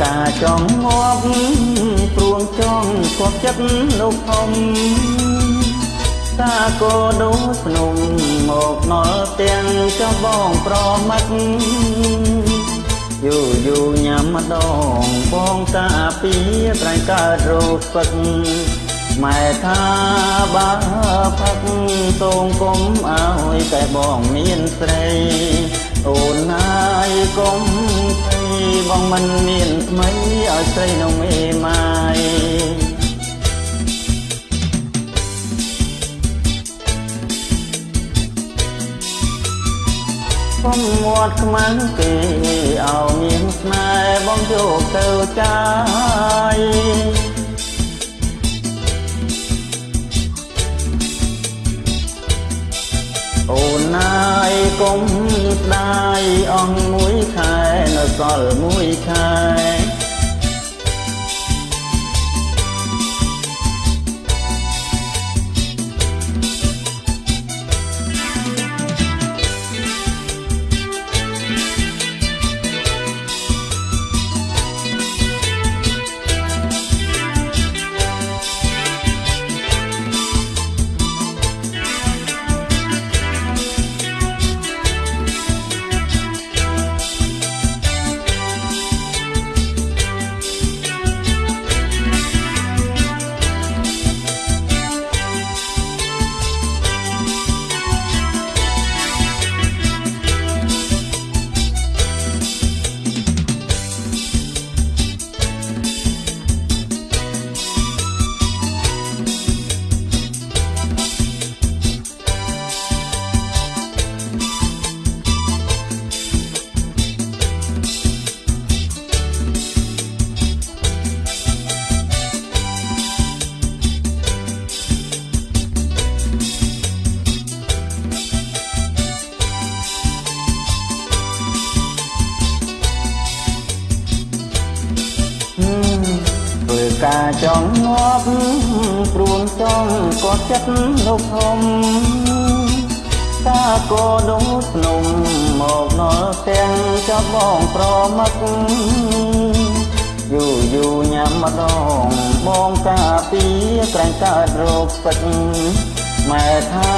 ចង់ងាប់ព្រួងចង់គាត់ចិត្តលោកធំតាកោដូភ្នំមកណល់ទាំងចំបងប្រមាត់យូរយូរញ៉ាំម្ដងបងតាពីត្រែងកើតរោគស្ពឹកម៉ែថាបើផឹកសូមគុំឲ្យតែបងមានស្រីអូនណាយកុំភ័យ បងមិនមានថ្មីឲ្យស្រីនៅមេម៉ាយកុំមាត់ខ្មាំងគេឲ្យមានស្នេហ៍បងយកទៅចាយអូនណាយកុំស្ដាយអស់មួយខែ នៅសល់ ការចង់ងាប់ព្រួងចង់ក៏ចិត្តលោកធំតាក៏ដងភ្នំមកនល់ទាំងចាប់បងប្រមឹកយូរយូរញ៉ាំម្ដងបងកាពីក្រែងកើតរោគស្ពឹកម៉ែថា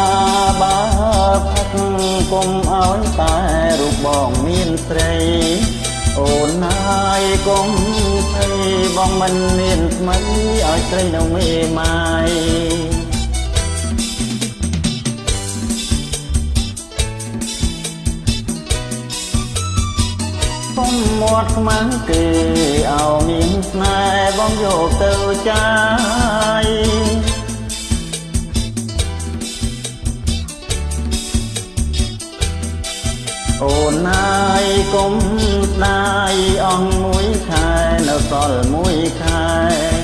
បើផឹកគុំឲ្យតែរូបបងមានស្រី អូនណាយកុំភ័យបងមិនមានថ្មីឲ្យស្រីនៅមេម៉ាយកុំមាត់ខ្មាំងគេឲ្យមានស្នេហ៍បងយកទៅចាយអូនណាយកុំស្ដាយអស់មួយខែនៅសល់មួយខែ